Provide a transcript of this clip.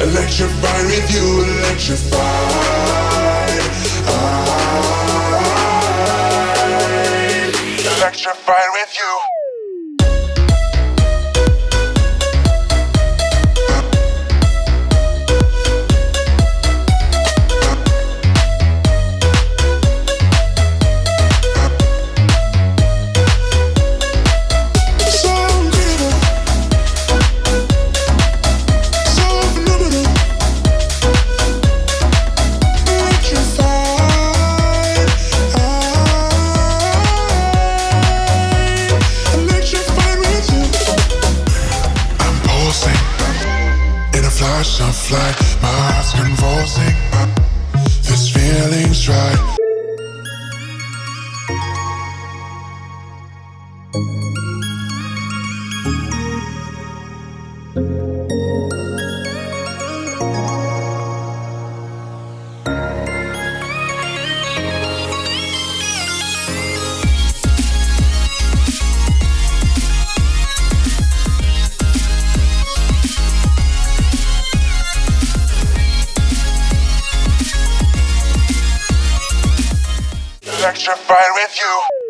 electrified. With you, electrified. Electrified with you. Flash of light. My heart's convulsing. This feeling's right. Electrified with you.